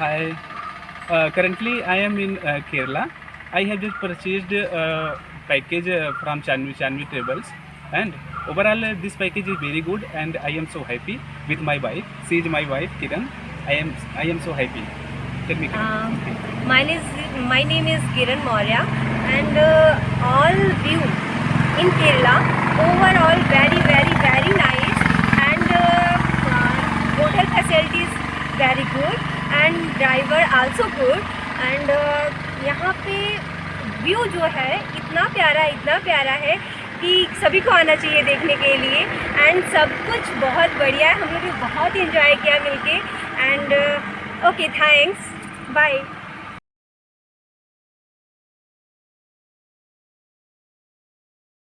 Hi. Uh, currently, I am in uh, Kerala. I have just purchased a package uh, from Chanvi Chanvi Travels, and overall, uh, this package is very good, and I am so happy with my wife. She is my wife, Kiran. I am I am so happy. Tell me. Um, my name is my name is Kiran Maurya, and uh, all view in Kerala overall very very very nice, and uh, uh, hotel facilities very good, and driver also good uh, यहाँ पे view जो है इतना प्यारा इतना प्यारा है कि सभी को आना चाहिए देखने के लिए। एंड सब कुछ बहुत बढ़िया है। हम लोग बहुत इंजॉय किया मिलके। And okay thanks bye